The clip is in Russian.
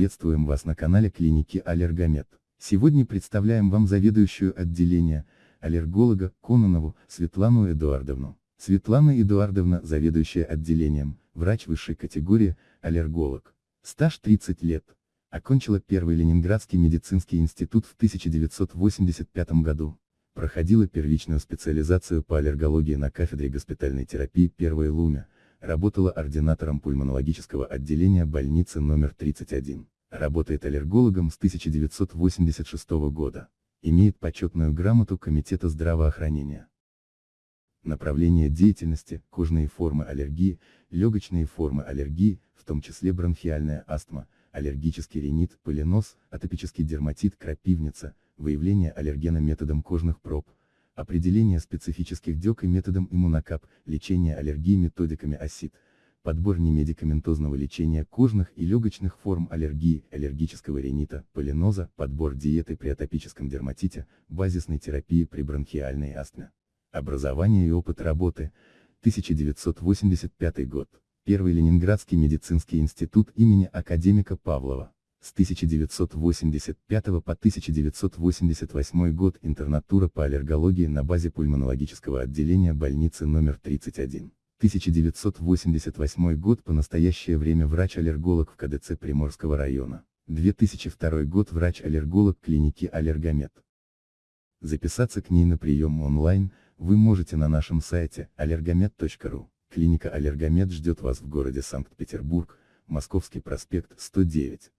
Приветствуем вас на канале клиники Аллергомед. Сегодня представляем вам заведующую отделение, аллерголога, Кононову, Светлану Эдуардовну. Светлана Эдуардовна, заведующая отделением, врач высшей категории, аллерголог. Стаж 30 лет. Окончила первый Ленинградский медицинский институт в 1985 году. Проходила первичную специализацию по аллергологии на кафедре госпитальной терапии первой Луме, работала ординатором пульмонологического отделения больницы номер 31. Работает аллергологом с 1986 года. Имеет почетную грамоту Комитета здравоохранения. Направление деятельности, кожные формы аллергии, легочные формы аллергии, в том числе бронхиальная астма, аллергический ринит, полинос, атопический дерматит, крапивница, выявление аллергена методом кожных проб, определение специфических дек и методом иммунокап, лечение аллергии методиками ОСИД, подбор немедикаментозного лечения кожных и легочных форм аллергии, аллергического ринита, полиноза, подбор диеты при атопическом дерматите, базисной терапии при бронхиальной астме. Образование и опыт работы, 1985 год. Первый Ленинградский медицинский институт имени академика Павлова. С 1985 по 1988 год интернатура по аллергологии на базе пульмонологического отделения больницы номер 31. 1988 год по настоящее время врач-аллерголог в КДЦ Приморского района. 2002 год врач-аллерголог клиники Аллергомед. Записаться к ней на прием онлайн, вы можете на нашем сайте allergomed.ru. Клиника Аллергомед ждет вас в городе Санкт-Петербург, Московский проспект 109.